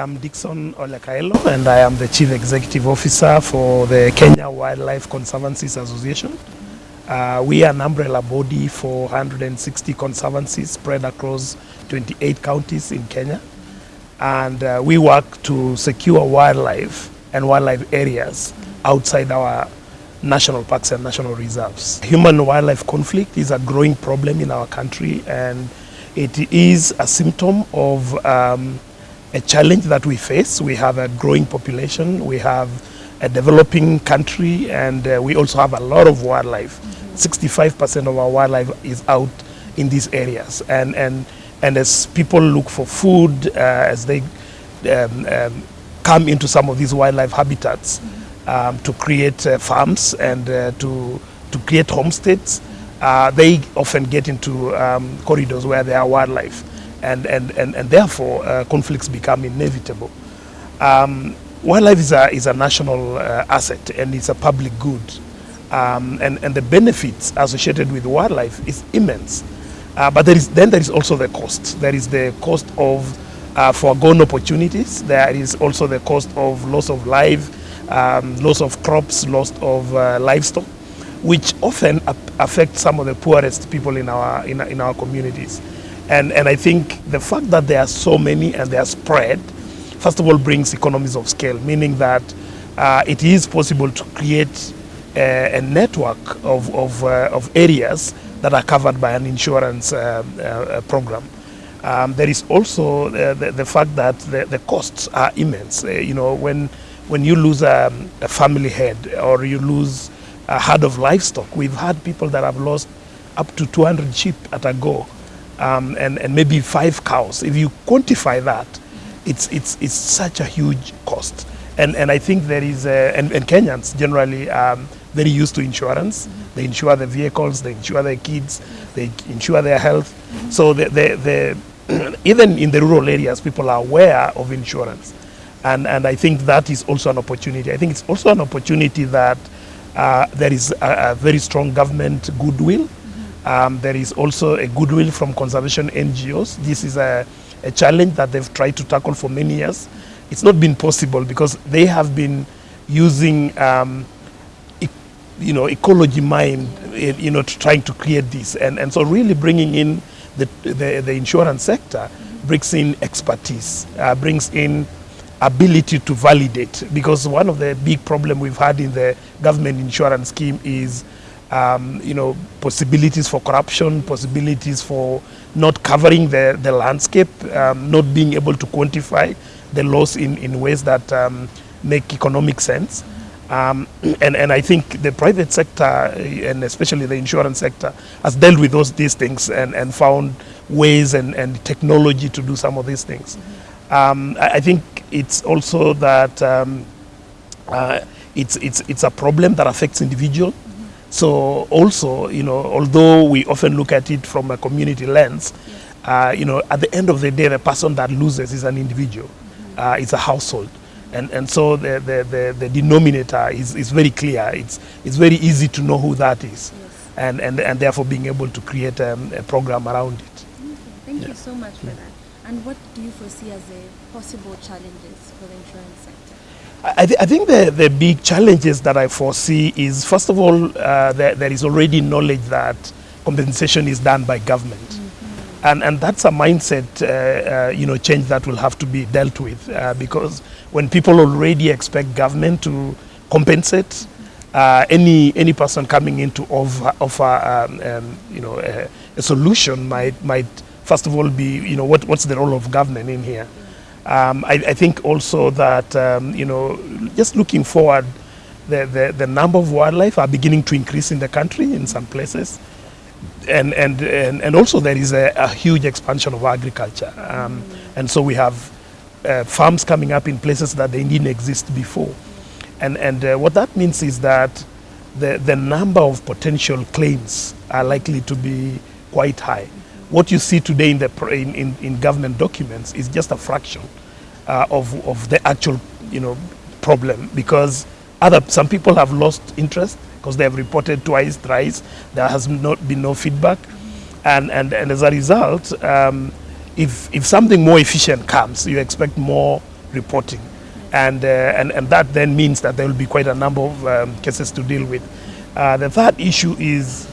am Dickson Ole Kaelo and I am the Chief Executive Officer for the Kenya Wildlife Conservancies Association. Uh, we are an umbrella body for 160 conservancies spread across 28 counties in Kenya. And uh, we work to secure wildlife and wildlife areas outside our national parks and national reserves. Human wildlife conflict is a growing problem in our country and it is a symptom of um, a challenge that we face. We have a growing population, we have a developing country, and uh, we also have a lot of wildlife. 65% of our wildlife is out in these areas. And, and, and as people look for food, uh, as they um, um, come into some of these wildlife habitats um, to create uh, farms and uh, to, to create homesteads, uh, they often get into um, corridors where there are wildlife and, and, and, and therefore uh, conflicts become inevitable. Um, wildlife is a, is a national uh, asset and it's a public good. Um, and, and the benefits associated with wildlife is immense. Uh, but there is, then there is also the cost. There is the cost of uh, foregone opportunities. There is also the cost of loss of life, um, loss of crops, loss of uh, livestock, which often affect some of the poorest people in our, in, in our communities. And, and I think the fact that there are so many and they are spread, first of all, brings economies of scale, meaning that uh, it is possible to create a, a network of, of, uh, of areas that are covered by an insurance uh, uh program. Um, there is also uh, the, the, fact that the, the costs are immense. Uh, you know, when, when you lose a, a family head or you lose a herd of livestock, we've had people that have lost up to 200 sheep at a go um, and, and maybe five cows. If you quantify that, it's, it's, it's such a huge cost. And, and I think there is, a, and, and Kenyans generally um, very used to insurance. They insure the vehicles, they insure their kids, they insure their health. So the, the, the even in the rural areas, people are aware of insurance. And, and I think that is also an opportunity. I think it's also an opportunity that uh, there is a, a very strong government goodwill um, there is also a goodwill from conservation NGOs. This is a, a challenge that they've tried to tackle for many years. It's not been possible because they have been using um, e you know, ecology mind, eh, you know, to trying to create this. And, and so really bringing in the, the, the insurance sector brings in expertise, uh, brings in ability to validate. Because one of the big problem we've had in the government insurance scheme is um, you know, possibilities for corruption, possibilities for not covering the, the landscape, um, not being able to quantify the loss in, in ways that um, make economic sense. Um, and, and I think the private sector, and especially the insurance sector, has dealt with those, these things and, and found ways and, and technology to do some of these things. Um, I, I, think it's also that um, uh, it's, it's, it's a problem that affects individuals. So also, you know, although we often look at it from a community lens, uh, you know, at the end of the day, the person that loses is an individual. Uh, it's a household. And, and so the, the, the, the, denominator is, is very clear. It's, it's very easy to know who that is. Yes. And, and, and therefore being able to create um, a program around it. Okay. Thank yeah. you so much for that. And what do you foresee as the possible challenges for the insurance sector? I, th I, think the, the big challenges that I foresee is, first of all, uh, there, there is already knowledge that compensation is done by government. Mm -hmm. And, and that's a mindset uh, uh, you know, change that will have to be dealt with uh, because when people already expect government to compensate, uh, any, any person coming in to offer, offer um, um, you know, a, a, solution might, might first of all be, you know, what, what's the role of government in here? Um, I, I, think also that, um, you know, just looking forward, the, the, the, number of wildlife are beginning to increase in the country in some places. And, and, and, and also there is a, a huge expansion of agriculture. Um, and so we have uh, farms coming up in places that they didn't exist before. And, and uh, what that means is that the, the number of potential claims are likely to be quite high what you see today in, the, in, in, in government documents is just a fraction uh, of, of the actual you know, problem because other, some people have lost interest because they have reported twice, thrice. There has not been no feedback. And, and, and as a result, um, if, if something more efficient comes, you expect more reporting. And, uh, and, and that then means that there will be quite a number of um, cases to deal with. Uh, the third issue is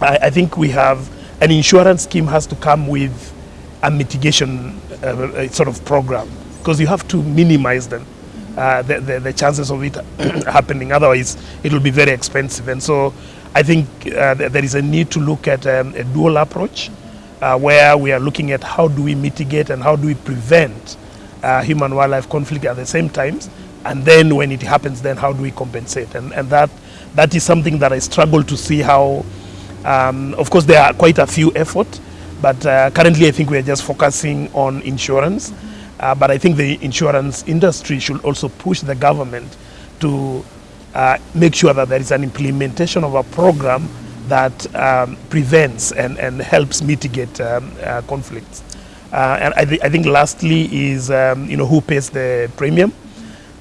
I, I think we have an insurance scheme has to come with a mitigation uh, sort of program because you have to minimize them. Uh, the, the, the, chances of it happening. Otherwise, it will be very expensive. And so I think uh, th there is a need to look at um, a dual approach uh, where we are looking at how do we mitigate and how do we prevent uh, human wildlife conflict at the same times. And then when it happens, then how do we compensate? And, and that, that is something that I struggle to see how, um, of course, there are quite a few efforts, but uh, currently I think we are just focusing on insurance. Uh, but I think the insurance industry should also push the government to uh, make sure that there is an implementation of a program that um, prevents and, and helps mitigate um, uh, conflicts. Uh, and I, th I, think lastly is um, you know who pays the premium.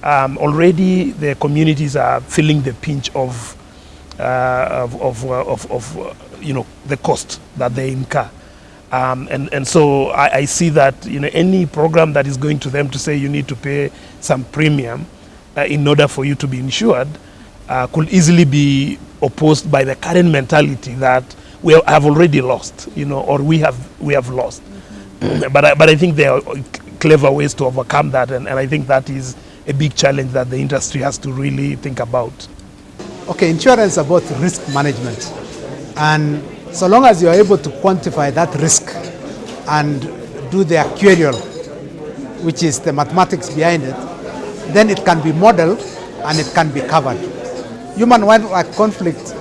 Um, already the communities are feeling the pinch of of, of, of, of you know the cost that they incur. Um, and, and so I, I, see that you know, any program that is going to them to say you need to pay some premium uh, in order for you to be insured uh, could easily be opposed by the current mentality that we have already lost, you know, or we have, we have lost. Mm -hmm. but, I, but I think there are clever ways to overcome that, and, and I think that is a big challenge that the industry has to really think about. Okay, insurance about risk management. And so long as you are able to quantify that risk and do the actuarial, which is the mathematics behind it, then it can be modeled and it can be covered. Human wildlife conflict,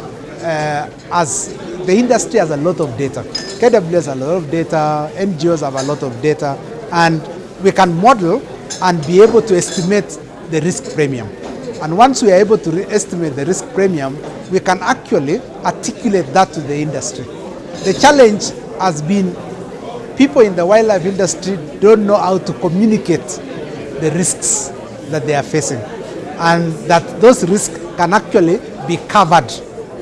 uh, as the industry has a lot of data. KW has a lot of data, NGOs have a lot of data, and we can model and be able to estimate the risk premium. And once we are able to estimate the risk premium, we can actually articulate that to the industry. The challenge has been people in the wildlife industry don't know how to communicate the risks that they are facing and that those risks can actually be covered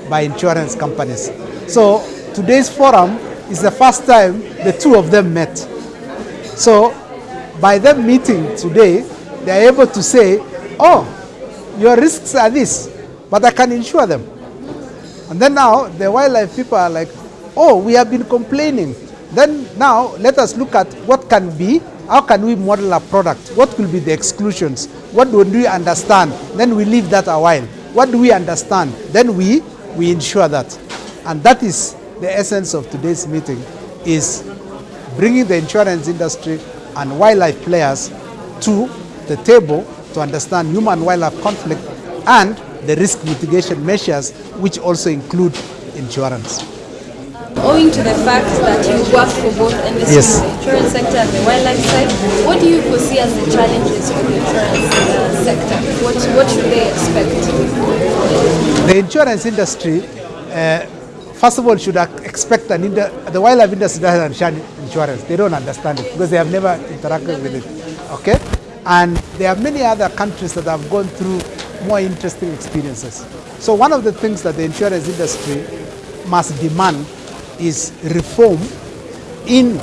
by insurance companies. So today's forum is the first time the two of them met. So by them meeting today, they are able to say, oh, your risks are this, but I can insure them. And then now the wildlife people are like, oh, we have been complaining. Then now let us look at what can be, how can we model a product? What will be the exclusions? What do we understand? Then we leave that a while. What do we understand? Then we, we ensure that. And that is the essence of today's meeting, is bringing the insurance industry and wildlife players to the table to understand human-wildlife conflict and the risk mitigation measures, which also include insurance. Owing to the fact that you work for both industries, yes. the insurance sector and the wildlife side, what do you foresee as the challenges for the insurance uh, sector? What, what should they expect? The insurance industry, uh, first of all, should expect an the wildlife industry doesn't understand insurance. They don't understand it because they have never interacted with it. Okay? And there are many other countries that have gone through more interesting experiences. So one of the things that the insurance industry must demand is reform in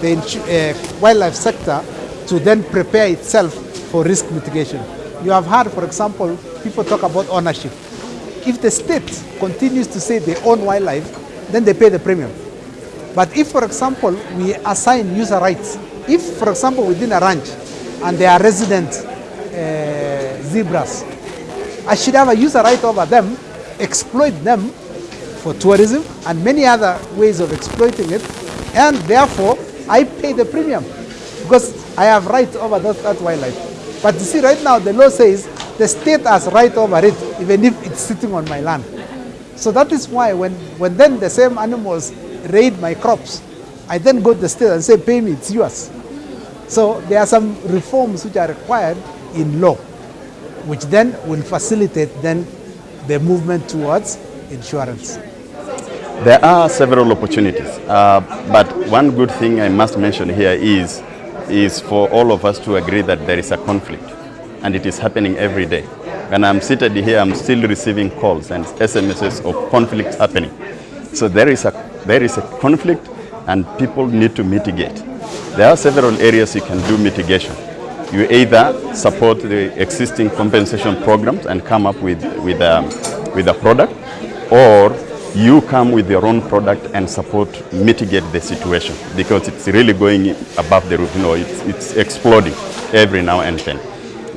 the uh, wildlife sector to then prepare itself for risk mitigation. You have heard, for example, people talk about ownership. If the state continues to say they own wildlife, then they pay the premium. But if, for example, we assign user rights, if, for example, within a ranch, and they are resident uh, zebras. I should have a user right over them, exploit them for tourism and many other ways of exploiting it, and therefore I pay the premium because I have right over that, that wildlife. But you see, right now the law says the state has right over it, even if it's sitting on my land. So that is why when, when then the same animals raid my crops, I then go to the state and say, pay me, it's yours. So there are some reforms which are required in law, which then will facilitate then the movement towards insurance. There are several opportunities, uh, but one good thing I must mention here is, is for all of us to agree that there is a conflict, and it is happening every day. When I'm seated here, I'm still receiving calls and SMSs of conflicts happening. So there is a, there is a conflict, and people need to mitigate. There are several areas you can do mitigation. You either support the existing compensation programs and come up with, with, um, with a product, or you come with your own product and support mitigate the situation because it's really going above the roof. You know, it's, it's exploding every now and then.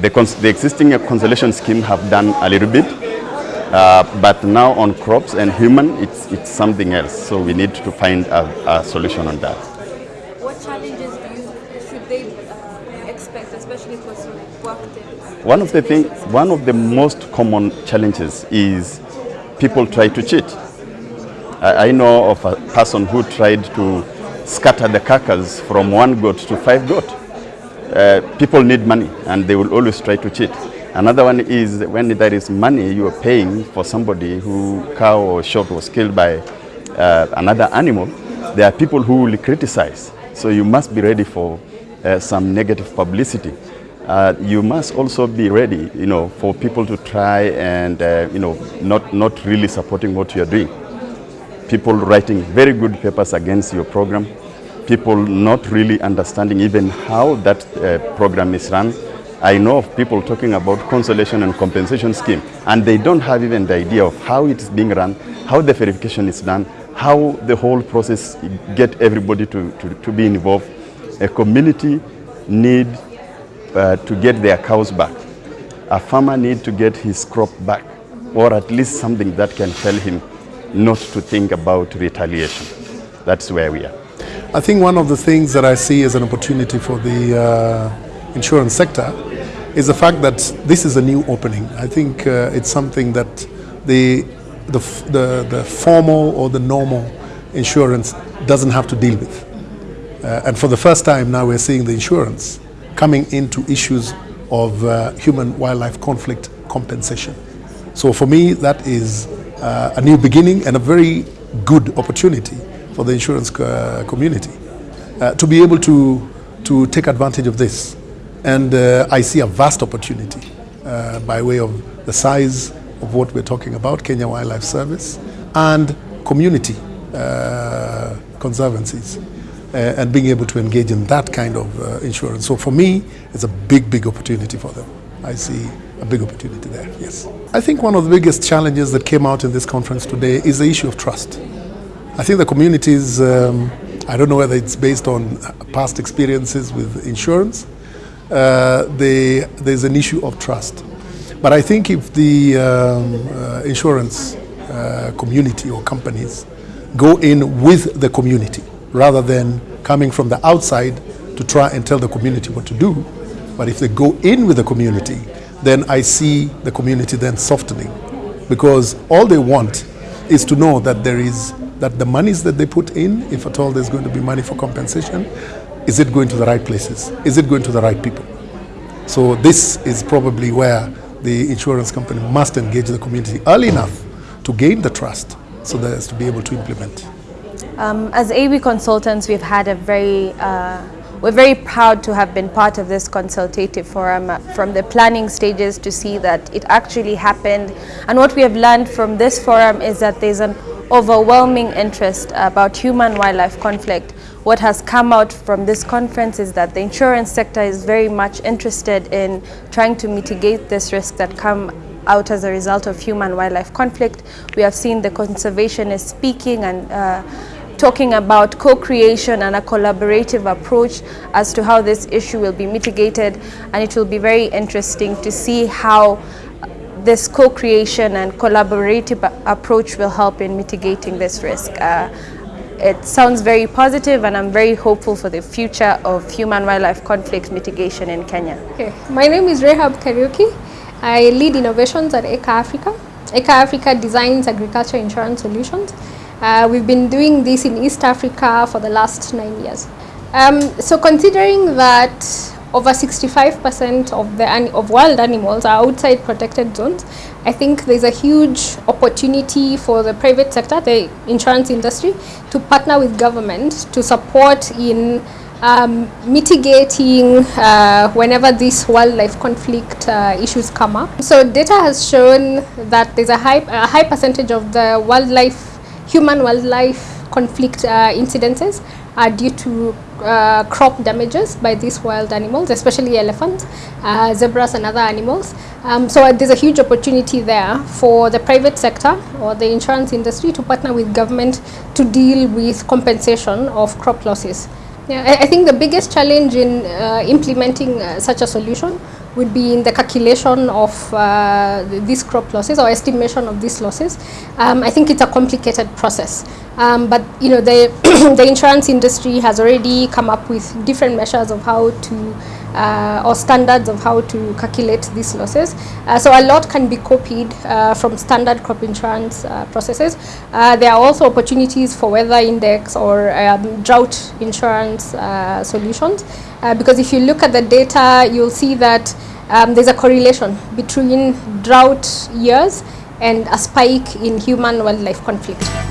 The, the existing consolation scheme have done a little bit, uh, but now on crops and human, it's, it's something else. So we need to find a, a solution on that. What challenges do you, should they uh, expect, especially because you worked in? One of the thing, one of the most common challenges is people try to cheat. I, I know of a person who tried to scatter the carcass from one goat to five goat. Uh, people need money and they will always try to cheat. Another one is when there is money you are paying for somebody who cow or sheep was killed by uh, another animal, there are people who will criticize. So you must be ready for uh, some negative publicity. Uh, you must also be ready, you know, for people to try and, uh, you know, not, not really supporting what you are doing. People writing very good papers against your program, people not really understanding even how that uh, program is run. I know of people talking about consolation and compensation scheme, and they don't have even the idea of how it is being run, how the verification is done, how the whole process get everybody to, to, to be involved. A community need uh, to get their cows back. A farmer needs to get his crop back, or at least something that can tell him not to think about retaliation. That's where we are. I think one of the things that I see as an opportunity for the uh, insurance sector is the fact that this is a new opening. I think uh, it's something that the, the, the, the, formal or the normal insurance doesn't have to deal with. Uh, and for the first time now we're seeing the insurance coming into issues of uh, human-wildlife conflict compensation. So for me, that is uh, a new beginning and a very good opportunity for the insurance uh, community uh, to be able to, to take advantage of this. And uh, I see a vast opportunity uh, by way of the size of what we're talking about, Kenya Wildlife Service, and community conservancies, and being able to engage in that kind of insurance. So for me, it's a big, big opportunity for them. I see a big opportunity there, yes. I think one of the biggest challenges that came out in this conference today is the issue of trust. I think the communities, um, I don't know whether it's based on past experiences with insurance, uh, they, there's an issue of trust. But I think if the um, uh, insurance uh, community or companies go in with the community rather than coming from the outside to try and tell the community what to do, but if they go in with the community, then I see the community then softening because all they want is to know that there is that the monies that they put in, if at all there's going to be money for compensation, is it going to the right places? Is it going to the right people? So this is probably where the insurance company must engage the community early enough to gain the trust so that as to be able to implement. Um, as AB consultants, we've had a very uh, we're very proud to have been part of this consultative forum uh, from the planning stages to see that it actually happened. And what we have learned from this forum is that there's an overwhelming interest about human-wildlife conflict. What has come out from this conference is that the insurance sector is very much interested in trying to mitigate this risk that come out as a result of human-wildlife conflict. We have seen the conservationists speaking and uh, talking about co-creation and a collaborative approach as to how this issue will be mitigated and it will be very interesting to see how this co-creation and collaborative approach will help in mitigating this risk. Uh, it sounds very positive and I'm very hopeful for the future of human-wildlife conflict mitigation in Kenya. Okay. My name is Rehab Kariuki. I lead innovations at ACRE Africa. ACRE Africa designs agriculture insurance solutions uh, we've been doing this in East Africa for the last nine years. Um, so considering that over 65% of the of wild animals are outside protected zones, I think there's a huge opportunity for the private sector, the insurance industry, to partner with government to support in um, mitigating uh, whenever these wildlife conflict uh, issues come up. So data has shown that there's a high, a high percentage of the wildlife human wildlife conflict uh, incidences are due to uh, crop damages by these wild animals, especially elephants, uh, zebras and other animals. Um, so uh, there's a huge opportunity there for the private sector or the insurance industry to partner with government to deal with compensation of crop losses. Yeah, I, I think the biggest challenge in uh, implementing uh, such a solution would be in the calculation of uh, these crop losses or estimation of these losses. Um, I think it's a complicated process. Um, but you know the the insurance industry has already come up with different measures of how to uh, or standards of how to calculate these losses. Uh, so a lot can be copied uh, from standard crop insurance uh, processes. Uh, there are also opportunities for weather index or um, drought insurance uh, solutions because if you look at the data, you'll see that um, there's a correlation between drought years and a spike in human-wildlife conflict.